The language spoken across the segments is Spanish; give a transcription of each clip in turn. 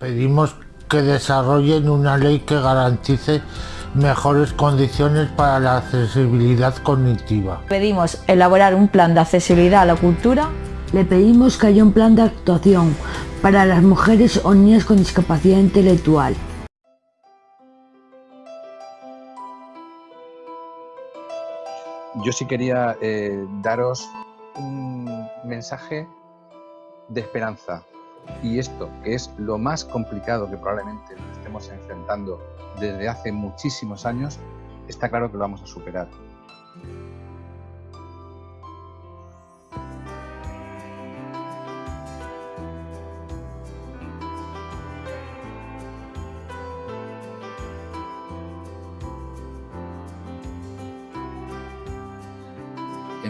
Pedimos que desarrollen una ley que garantice mejores condiciones para la accesibilidad cognitiva. Pedimos elaborar un plan de accesibilidad a la cultura. Le pedimos que haya un plan de actuación para las mujeres o niñas con discapacidad intelectual. Yo sí quería eh, daros un mensaje de esperanza. Y esto, que es lo más complicado que probablemente estemos enfrentando desde hace muchísimos años, está claro que lo vamos a superar.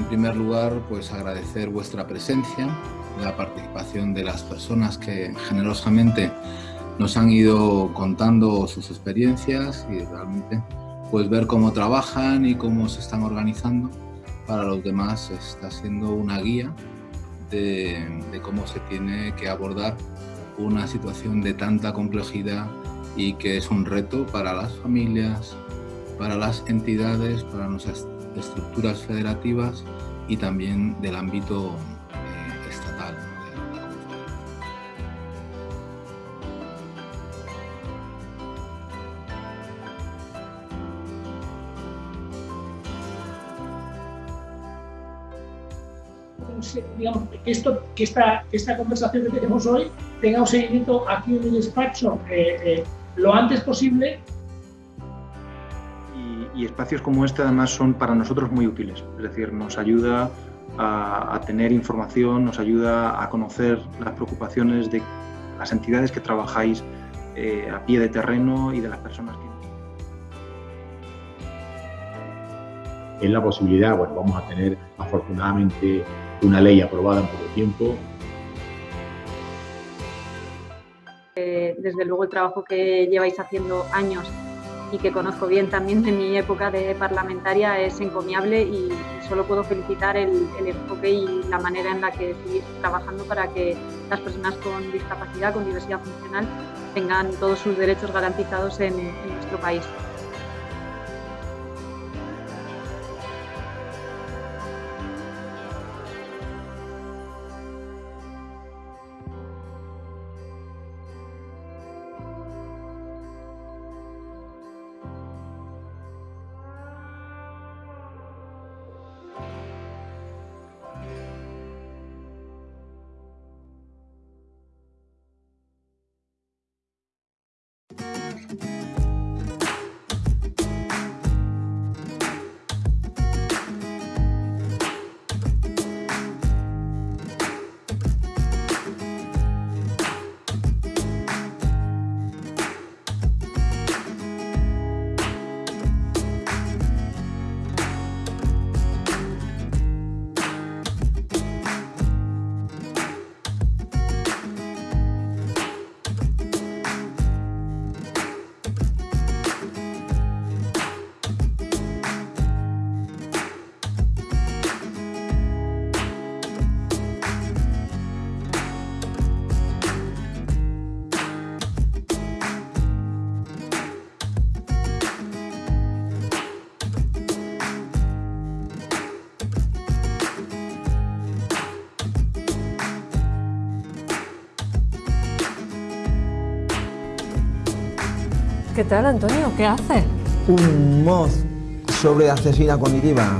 En primer lugar, pues agradecer vuestra presencia, la participación de las personas que generosamente nos han ido contando sus experiencias y realmente pues ver cómo trabajan y cómo se están organizando. Para los demás está siendo una guía de, de cómo se tiene que abordar una situación de tanta complejidad y que es un reto para las familias, para las entidades, para nuestras estructuras federativas y también del ámbito eh, estatal. digamos, que, esta, esta conversación que tenemos hoy tenga un seguimiento aquí en el despacho eh, eh, lo antes posible y espacios como este además son para nosotros muy útiles, es decir, nos ayuda a, tener información, nos ayuda a conocer las preocupaciones de las entidades que trabajáis eh, a pie de terreno y de las personas que... En la posibilidad, bueno, vamos a tener afortunadamente una ley aprobada en poco tiempo. Eh, desde luego el trabajo que lleváis haciendo años y que conozco bien también de mi época de parlamentaria es encomiable y solo puedo felicitar el, enfoque y la manera en la que seguís trabajando para que las personas con discapacidad, con diversidad funcional, tengan todos sus derechos garantizados en nuestro país. ¿Qué tal, Antonio? ¿Qué haces? Un mod sobre accesibilidad cognitiva.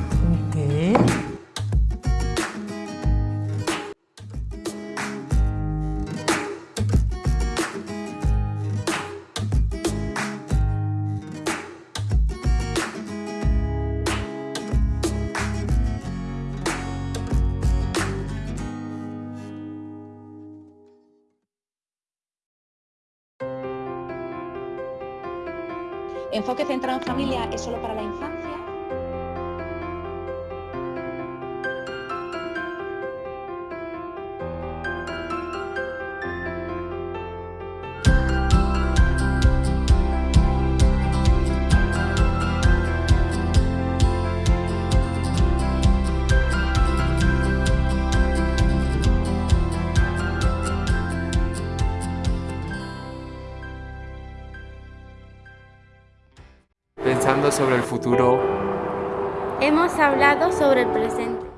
Enfoque centrado en familia es solo para la infancia. Pensando sobre el futuro. Hemos hablado sobre el presente.